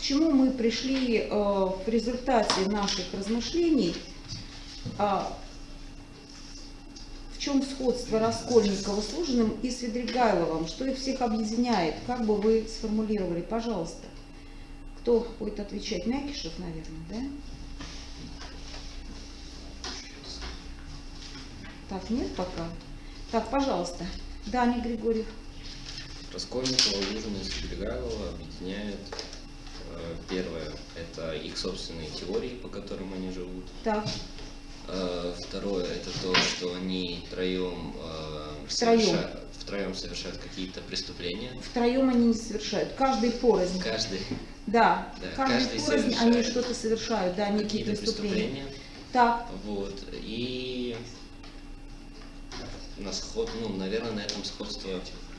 к чему мы пришли э, в результате наших размышлений, а, в чем сходство Раскольникова с Лужиным и Свидригайловым, что их всех объединяет, как бы вы сформулировали, пожалуйста. Кто будет отвечать? Мякишев, наверное, да? Так, нет пока? Так, пожалуйста. Даня Григорьев. Раскольникова, Лужина и Свидригайлова объединяет их собственные теории, по которым они живут. Так, Э, Второе, это то, что они троем, э, Втроем. соверша- втроем совершают какие-то преступления. втроем они не совершают, каждый порознь. Каждый Да, Да, каждый, каждый порознь они что-то совершают, да, некие преступления. преступления. Так, Вот. И на сход, ну, наверное, на этом сходство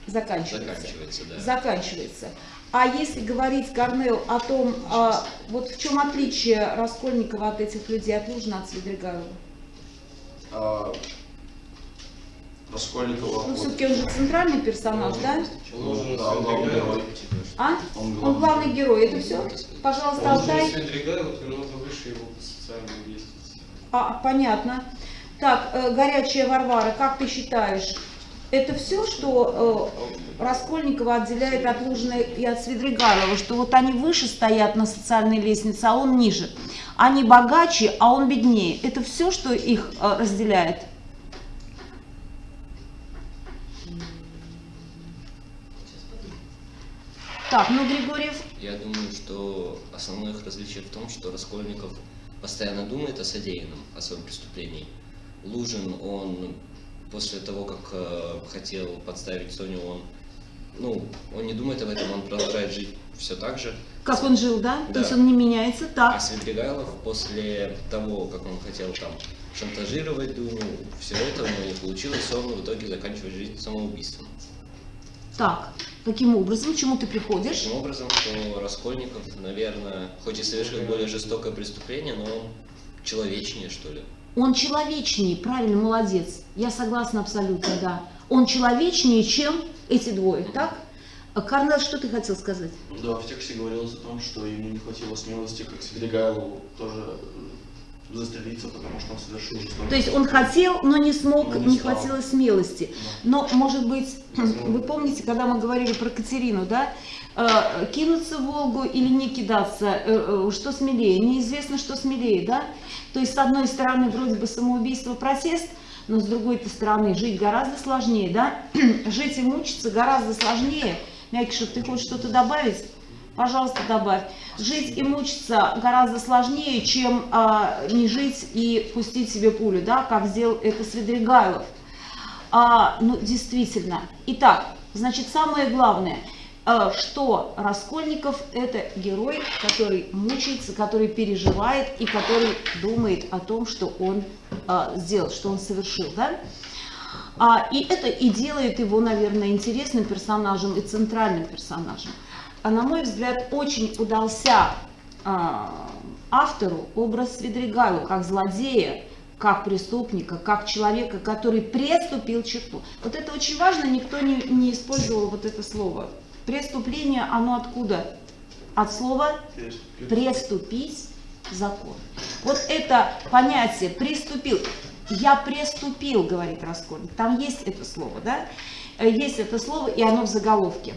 заканчивается. заканчивается, да. Заканчивается. А если говорить, Корнел, о том, а, вот в чем отличие Раскольникова от этих людей, от Лужина, от Свидригайлова? А, Раскольникова. Ну, все-таки он же центральный персонаж, да? ну, да, главный герой. А? Он Он главный герой, это все? Пожалуйста, Он Алтай. Свидригайлов намного выше его по социальной лестнице. А, понятно. Так, э, горячая Варвара, как ты считаешь, это все, что э, Раскольникова отделяет от Лужина и от Свидригайлова, что вот они выше стоят на социальной лестнице, а он ниже. Они богаче, а он беднее. Это все, что их э, разделяет? Так, ну, Григорьев, Я думаю, что основное их различие в том, что Раскольников постоянно думает о содеянном, о своем преступлении. Лужин, он после того, как э, хотел подставить Соню, он, ну, он не думает об этом, он продолжает жить все так же. как он жил, да? Да. То есть он не меняется, А так. Свидригайлов после того, как он хотел там шантажировать Дуню, все это у него не получилось, он в итоге заканчивает жизнь самоубийством. Так, каким образом, к чему ты приходишь? Таким образом, что Раскольников, наверное, хоть и совершил более жестокое преступление, но он человечнее, что ли. Он человечнее, правильно, молодец. Я согласна абсолютно, да. Он человечнее, чем эти двое, так? А, Корнел, что ты хотел сказать? Да, в тексте говорилось о том, что ему не хватило смелости, как Свидригайлову, тоже застрелиться, потому что он совершил жестокое То есть он хотел, но не смог, Но не не стал. хватило смелости. Но, может быть, вы помните, когда мы говорили про Катерину, да? Э, кинуться в Волгу или не кидаться, э, э, что смелее? Неизвестно, что смелее, да? То есть, с одной стороны, вроде бы самоубийство, протест, но с другой стороны, жить гораздо сложнее, да? жить и мучиться гораздо сложнее. Мякишев, ты хочешь что-то добавить? Пожалуйста, добавь. Жить и мучиться гораздо сложнее, чем а, не жить и пустить себе пулю, да, как сделал это Свидригайлов. А, ну, действительно. Итак, значит, самое главное, а, что Раскольников – это герой, который мучается, который переживает и который думает о том, что он а, сделал, что он совершил, да? А, и это и делает его, наверное, интересным персонажем и центральным персонажем. А на мой взгляд, очень удался а, автору образ Свидригайлова как злодея, как преступника, как человека, который преступил черту. Вот это очень важно, никто не, не использовал вот это слово. Преступление, оно откуда? От слова «преступить закон». Вот это понятие «приступил». Я преступил, говорит Раскольник. Там есть это слово, да? Э, Есть это слово, и оно в заголовке.